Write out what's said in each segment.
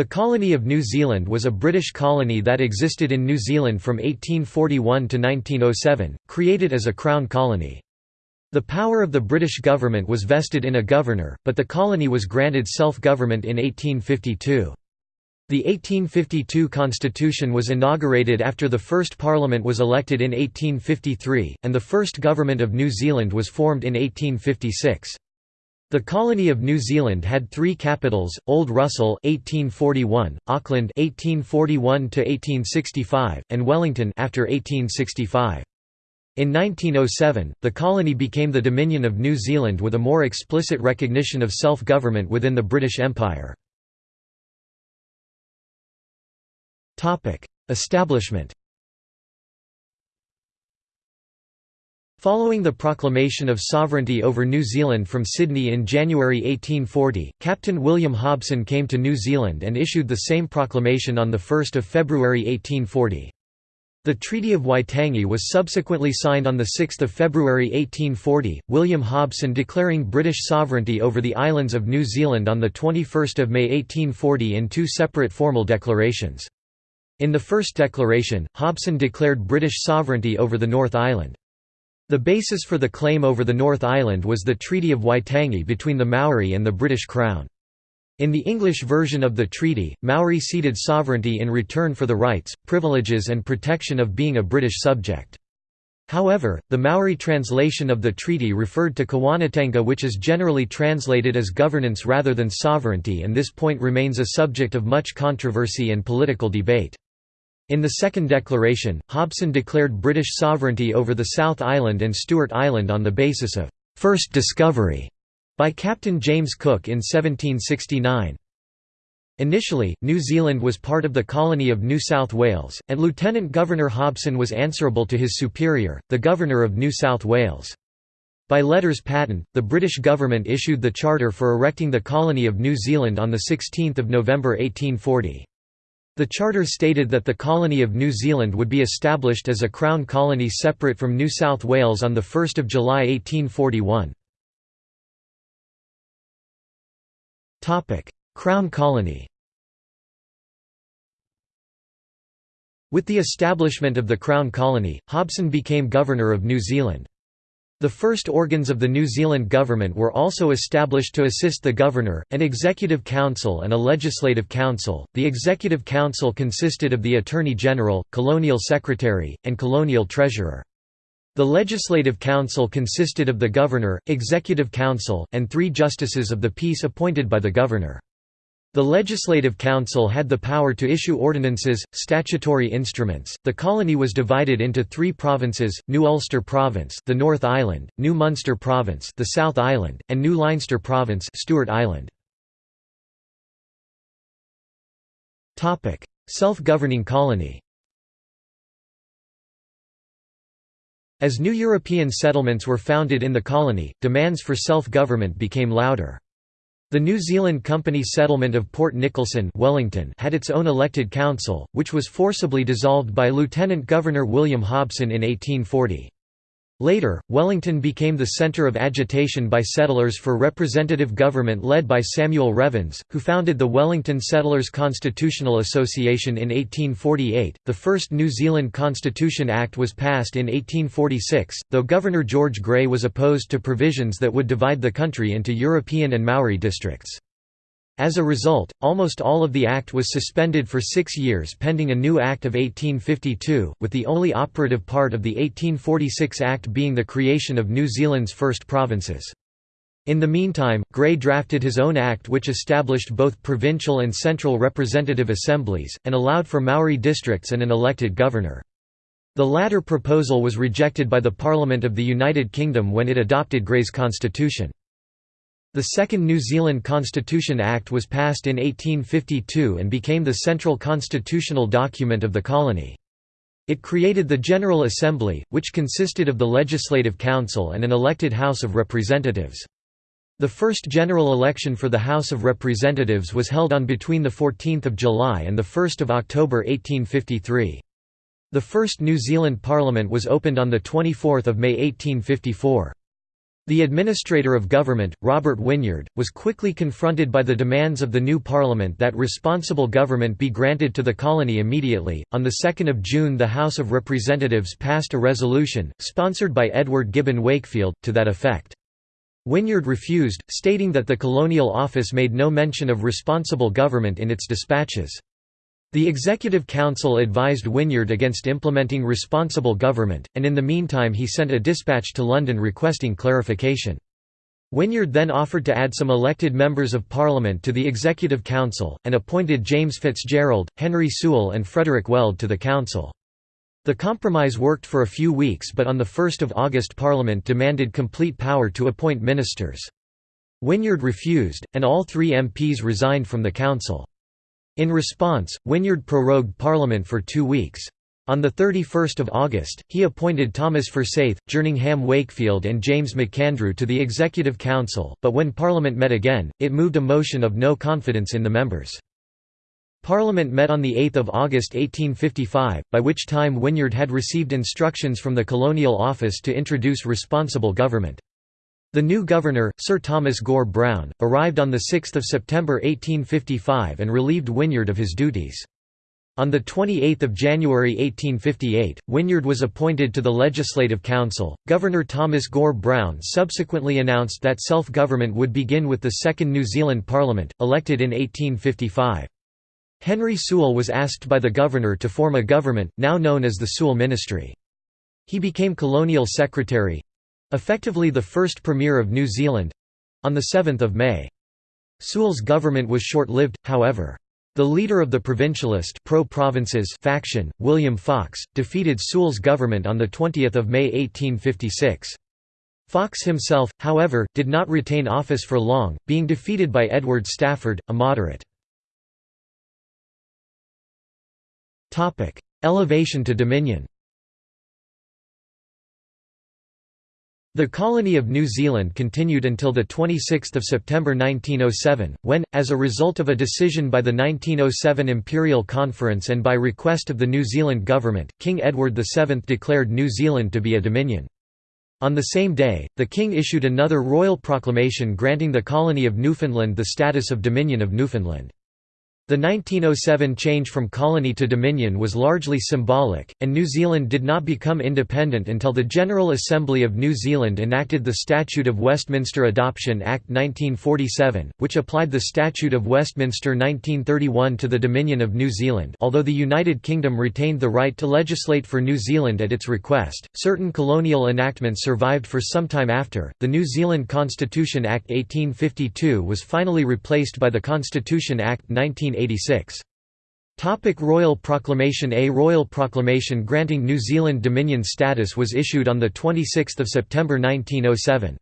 The colony of New Zealand was a British colony that existed in New Zealand from 1841 to 1907, created as a Crown colony. The power of the British government was vested in a governor, but the colony was granted self-government in 1852. The 1852 constitution was inaugurated after the first parliament was elected in 1853, and the first government of New Zealand was formed in 1856. The colony of New Zealand had three capitals: Old Russell (1841), Auckland (1841 1865), and Wellington after 1865. In 1907, the colony became the Dominion of New Zealand with a more explicit recognition of self-government within the British Empire. Establishment Following the proclamation of sovereignty over New Zealand from Sydney in January 1840, Captain William Hobson came to New Zealand and issued the same proclamation on 1 February 1840. The Treaty of Waitangi was subsequently signed on 6 February 1840, William Hobson declaring British sovereignty over the islands of New Zealand on 21 May 1840 in two separate formal declarations. In the first declaration, Hobson declared British sovereignty over the North Island. The basis for the claim over the North Island was the Treaty of Waitangi between the Maori and the British Crown. In the English version of the treaty, Maori ceded sovereignty in return for the rights, privileges and protection of being a British subject. However, the Maori translation of the treaty referred to Kawanatanga which is generally translated as governance rather than sovereignty and this point remains a subject of much controversy and political debate. In the Second Declaration, Hobson declared British sovereignty over the South Island and Stewart Island on the basis of first discovery by Captain James Cook in 1769. Initially, New Zealand was part of the colony of New South Wales, and Lieutenant Governor Hobson was answerable to his superior, the Governor of New South Wales. By letters patent, the British government issued the charter for erecting the colony of New Zealand on 16 November 1840. The charter stated that the colony of New Zealand would be established as a Crown colony separate from New South Wales on 1 July 1841. Crown colony With the establishment of the Crown colony, Hobson became Governor of New Zealand. The first organs of the New Zealand government were also established to assist the governor, an executive council and a legislative council. The executive council consisted of the Attorney General, Colonial Secretary, and Colonial Treasurer. The Legislative Council consisted of the Governor, Executive Council, and three Justices of the Peace appointed by the Governor. The Legislative Council had the power to issue ordinances, statutory instruments. The colony was divided into three provinces: New Ulster Province, the North Island; New Munster Province, the South Island; and New Leinster Province, Stewart Island. Topic: Self-governing colony. As new European settlements were founded in the colony, demands for self-government became louder. The New Zealand Company settlement of Port Nicholson Wellington had its own elected council, which was forcibly dissolved by Lieutenant Governor William Hobson in 1840. Later, Wellington became the centre of agitation by settlers for representative government led by Samuel Revans, who founded the Wellington Settlers Constitutional Association in 1848. The first New Zealand Constitution Act was passed in 1846, though Governor George Grey was opposed to provisions that would divide the country into European and Maori districts. As a result, almost all of the Act was suspended for six years pending a new Act of 1852, with the only operative part of the 1846 Act being the creation of New Zealand's first provinces. In the meantime, Grey drafted his own act which established both provincial and central representative assemblies, and allowed for Maori districts and an elected governor. The latter proposal was rejected by the Parliament of the United Kingdom when it adopted Grey's constitution. The second New Zealand Constitution Act was passed in 1852 and became the central constitutional document of the colony. It created the General Assembly, which consisted of the Legislative Council and an elected House of Representatives. The first general election for the House of Representatives was held on between 14 July and 1 October 1853. The first New Zealand Parliament was opened on 24 May 1854. The administrator of government, Robert Wynyard, was quickly confronted by the demands of the new parliament that responsible government be granted to the colony immediately. On the 2nd of June, the House of Representatives passed a resolution, sponsored by Edward Gibbon Wakefield, to that effect. Wynyard refused, stating that the colonial office made no mention of responsible government in its dispatches. The Executive Council advised Wynyard against implementing responsible government, and in the meantime he sent a dispatch to London requesting clarification. Wynyard then offered to add some elected members of Parliament to the Executive Council, and appointed James Fitzgerald, Henry Sewell and Frederick Weld to the council. The compromise worked for a few weeks but on 1 August Parliament demanded complete power to appoint ministers. Wynyard refused, and all three MPs resigned from the council. In response, Wynyard prorogued Parliament for two weeks. On 31 August, he appointed Thomas Forsyth, Jerningham Wakefield and James McAndrew to the Executive Council, but when Parliament met again, it moved a motion of no confidence in the members. Parliament met on 8 August 1855, by which time Wynyard had received instructions from the Colonial Office to introduce responsible government. The new governor, Sir Thomas Gore Browne, arrived on 6 September 1855 and relieved Wynyard of his duties. On 28 January 1858, Wynyard was appointed to the Legislative Council. Governor Thomas Gore Browne subsequently announced that self government would begin with the Second New Zealand Parliament, elected in 1855. Henry Sewell was asked by the governor to form a government, now known as the Sewell Ministry. He became colonial secretary—effectively the first premier of New Zealand—on 7 May. Sewell's government was short-lived, however. The leader of the Provincialist pro-provinces faction, William Fox, defeated Sewell's government on 20 May 1856. Fox himself, however, did not retain office for long, being defeated by Edward Stafford, a moderate. Elevation to dominion The colony of New Zealand continued until 26 September 1907, when, as a result of a decision by the 1907 Imperial Conference and by request of the New Zealand government, King Edward VII declared New Zealand to be a dominion. On the same day, the King issued another royal proclamation granting the colony of Newfoundland the status of Dominion of Newfoundland. The 1907 change from colony to dominion was largely symbolic, and New Zealand did not become independent until the General Assembly of New Zealand enacted the Statute of Westminster Adoption Act 1947, which applied the Statute of Westminster 1931 to the Dominion of New Zealand although the United Kingdom retained the right to legislate for New Zealand at its request, certain colonial enactments survived for some time after. The New Zealand Constitution Act 1852 was finally replaced by the Constitution Act 19 1886. Topic Royal Proclamation A Royal Proclamation granting New Zealand Dominion status was issued on 26 September 1907.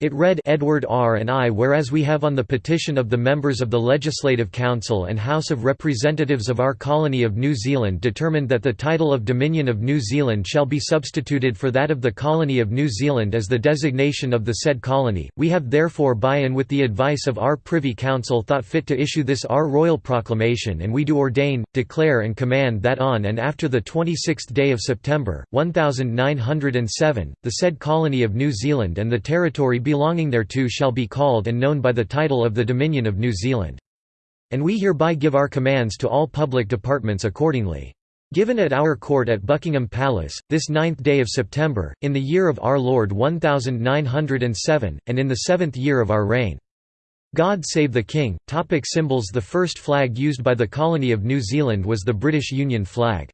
It read Edward R. and I whereas we have on the petition of the members of the Legislative Council and House of Representatives of our colony of New Zealand determined that the title of Dominion of New Zealand shall be substituted for that of the colony of New Zealand as the designation of the said colony, we have therefore by and with the advice of our Privy Council thought fit to issue this our royal proclamation and we do ordain, declare and command that on and after the 26th day of September, 1907, the said colony of New Zealand and the territory belonging thereto shall be called and known by the title of the Dominion of New Zealand. And we hereby give our commands to all public departments accordingly. Given at our court at Buckingham Palace, this ninth day of September, in the year of our Lord 1907, and in the seventh year of our reign. God save the King. Topic symbols The first flag used by the colony of New Zealand was the British Union flag.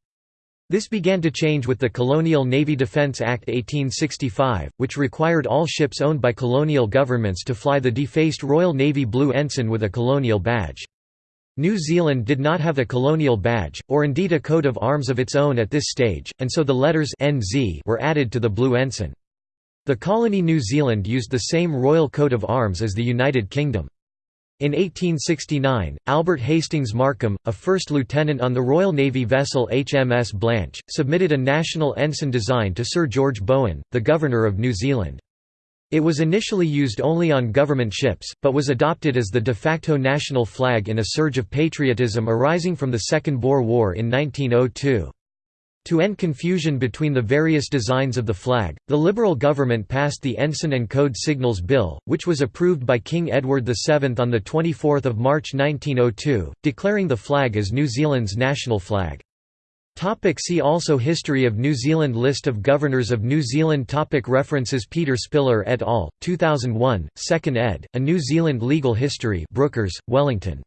This began to change with the Colonial Navy Defence Act 1865, which required all ships owned by colonial governments to fly the defaced Royal Navy blue ensign with a colonial badge. New Zealand did not have a colonial badge, or indeed a coat of arms of its own at this stage, and so the letters NZ were added to the blue ensign. The colony New Zealand used the same royal coat of arms as the United Kingdom. In 1869, Albert Hastings Markham, a first lieutenant on the Royal Navy vessel HMS Blanche, submitted a national ensign design to Sir George Bowen, the Governor of New Zealand. It was initially used only on government ships, but was adopted as the de facto national flag in a surge of patriotism arising from the Second Boer War in 1902. To end confusion between the various designs of the flag, the Liberal government passed the Ensign and Code Signals Bill, which was approved by King Edward VII on 24 March 1902, declaring the flag as New Zealand's national flag. Topic see also History of New Zealand List of Governors of New Zealand topic References Peter Spiller et al., 2001, 2nd ed., A New Zealand Legal History Brookers, Wellington